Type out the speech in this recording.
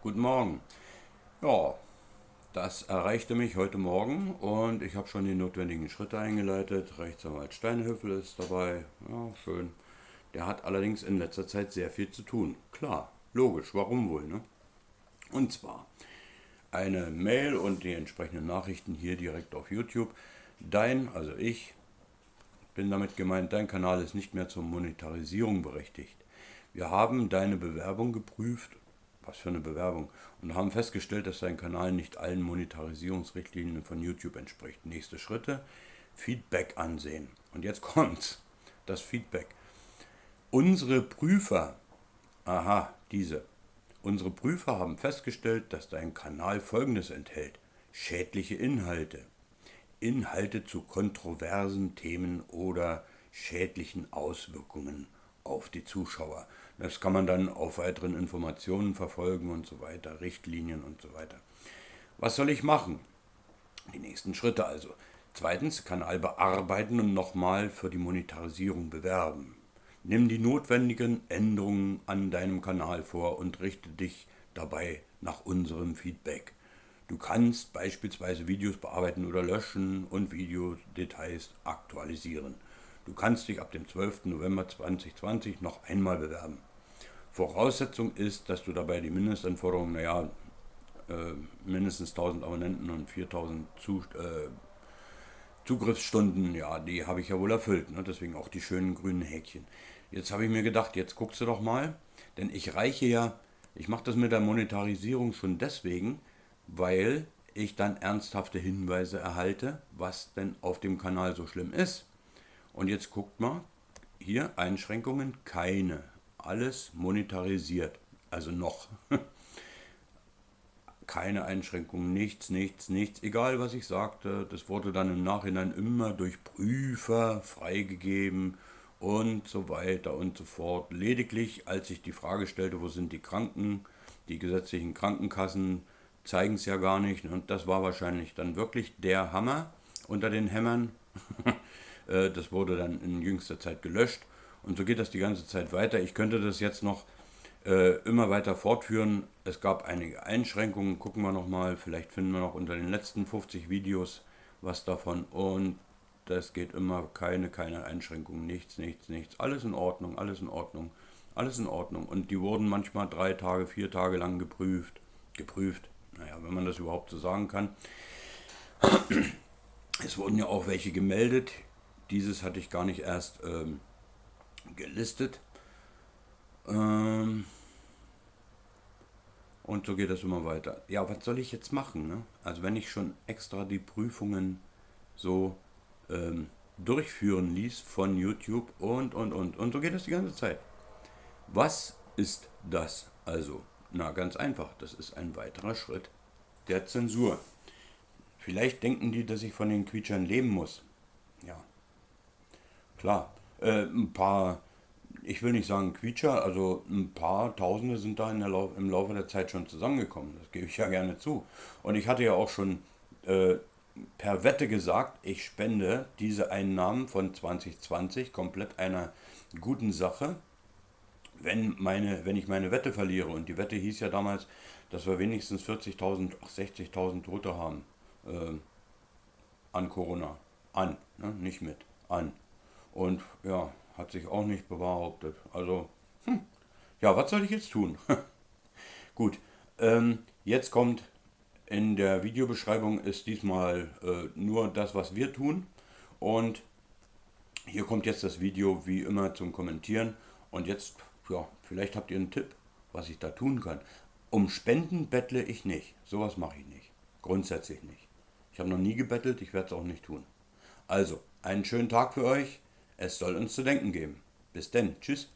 Guten Morgen. Ja, das erreichte mich heute Morgen und ich habe schon die notwendigen Schritte eingeleitet. Rechtsanwalt Steinhöfel ist dabei. Ja, schön. Der hat allerdings in letzter Zeit sehr viel zu tun. Klar, logisch, warum wohl, ne? Und zwar eine Mail und die entsprechenden Nachrichten hier direkt auf YouTube. Dein, also ich, bin damit gemeint, dein Kanal ist nicht mehr zur Monetarisierung berechtigt. Wir haben deine Bewerbung geprüft was für eine Bewerbung. Und haben festgestellt, dass sein Kanal nicht allen Monetarisierungsrichtlinien von YouTube entspricht. Nächste Schritte, Feedback ansehen. Und jetzt kommt's, das Feedback. Unsere Prüfer, aha, diese, unsere Prüfer haben festgestellt, dass dein Kanal folgendes enthält. Schädliche Inhalte. Inhalte zu kontroversen Themen oder schädlichen Auswirkungen auf die Zuschauer. Das kann man dann auf weiteren Informationen verfolgen und so weiter, Richtlinien und so weiter. Was soll ich machen? Die nächsten Schritte also. Zweitens, Kanal bearbeiten und nochmal für die Monetarisierung bewerben. Nimm die notwendigen Änderungen an deinem Kanal vor und richte dich dabei nach unserem Feedback. Du kannst beispielsweise Videos bearbeiten oder löschen und Videodetails aktualisieren. Du kannst dich ab dem 12. November 2020 noch einmal bewerben. Voraussetzung ist, dass du dabei die Mindestanforderungen, naja, äh, mindestens 1000 Abonnenten und 4000 Zu, äh, Zugriffsstunden, ja, die habe ich ja wohl erfüllt. Ne? Deswegen auch die schönen grünen Häkchen. Jetzt habe ich mir gedacht, jetzt guckst du doch mal, denn ich reiche ja, ich mache das mit der Monetarisierung schon deswegen, weil ich dann ernsthafte Hinweise erhalte, was denn auf dem Kanal so schlimm ist. Und jetzt guckt mal, hier Einschränkungen, keine. Alles monetarisiert, also noch. keine Einschränkungen, nichts, nichts, nichts. Egal was ich sagte, das wurde dann im Nachhinein immer durch Prüfer freigegeben und so weiter und so fort. Lediglich, als ich die Frage stellte, wo sind die Kranken, die gesetzlichen Krankenkassen zeigen es ja gar nicht. Und das war wahrscheinlich dann wirklich der Hammer unter den Hämmern. Äh, das wurde dann in jüngster Zeit gelöscht. Und so geht das die ganze Zeit weiter. Ich könnte das jetzt noch äh, immer weiter fortführen. Es gab einige Einschränkungen, gucken wir nochmal, vielleicht finden wir noch unter den letzten 50 Videos was davon. Und das geht immer, keine, keine Einschränkungen, nichts, nichts, nichts, alles in Ordnung, alles in Ordnung, alles in Ordnung. Und die wurden manchmal drei Tage, vier Tage lang geprüft, geprüft, naja, wenn man das überhaupt so sagen kann. Es wurden ja auch welche gemeldet, dieses hatte ich gar nicht erst ähm, gelistet. Ähm, und so geht das immer weiter. Ja, was soll ich jetzt machen? Ne? Also wenn ich schon extra die Prüfungen so ähm, durchführen ließ von YouTube und, und, und. Und so geht das die ganze Zeit. Was ist das also? Na, ganz einfach. Das ist ein weiterer Schritt der Zensur. Vielleicht denken die, dass ich von den Quietschern leben muss. Ja, Klar, äh, ein paar, ich will nicht sagen Quietscher, also ein paar Tausende sind da Lauf, im Laufe der Zeit schon zusammengekommen. Das gebe ich ja gerne zu. Und ich hatte ja auch schon äh, per Wette gesagt, ich spende diese Einnahmen von 2020 komplett einer guten Sache, wenn, meine, wenn ich meine Wette verliere. Und die Wette hieß ja damals, dass wir wenigstens 40.000, 60.000 Tote haben äh, an Corona. An, ne? nicht mit, an. Und ja, hat sich auch nicht bewahrheitet. Also, hm, ja, was soll ich jetzt tun? Gut, ähm, jetzt kommt in der Videobeschreibung ist diesmal äh, nur das, was wir tun. Und hier kommt jetzt das Video wie immer zum Kommentieren. Und jetzt, ja, vielleicht habt ihr einen Tipp, was ich da tun kann. Um Spenden bettle ich nicht. Sowas mache ich nicht. Grundsätzlich nicht. Ich habe noch nie gebettelt, ich werde es auch nicht tun. Also, einen schönen Tag für euch. Es soll uns zu denken geben. Bis denn. Tschüss.